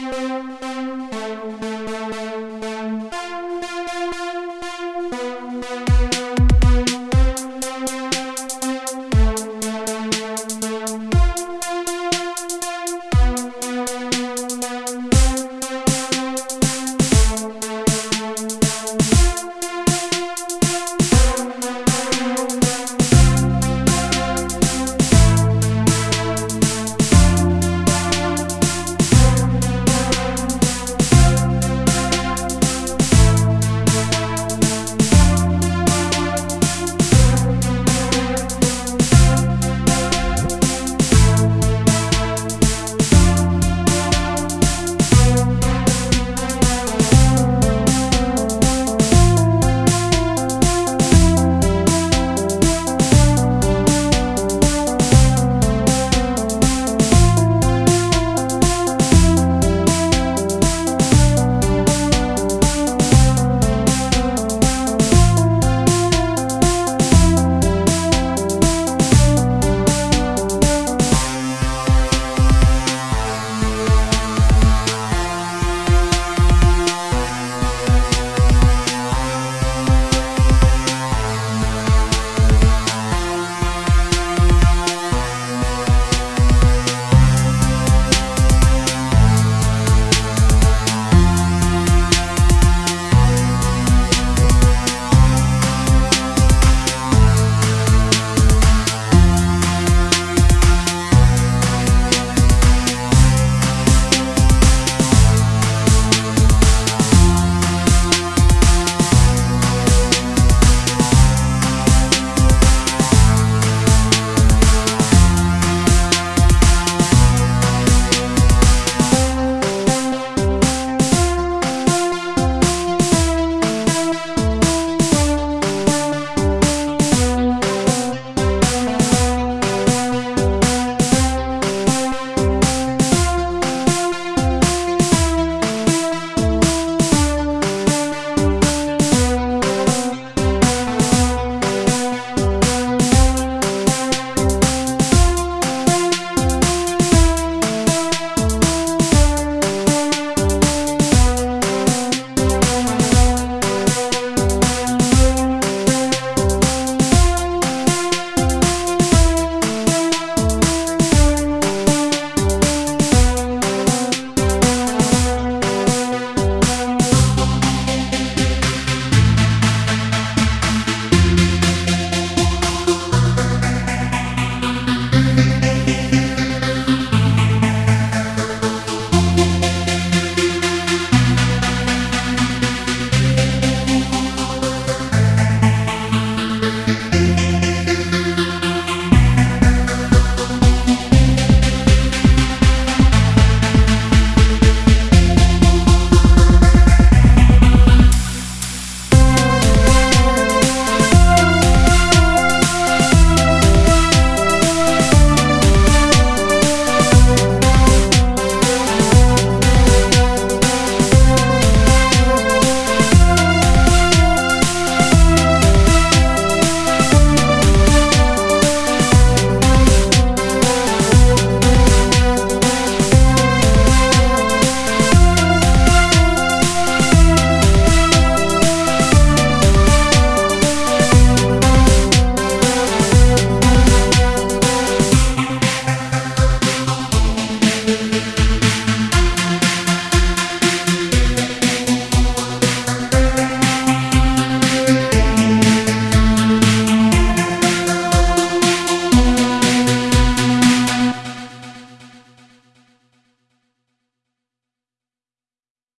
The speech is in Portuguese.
Música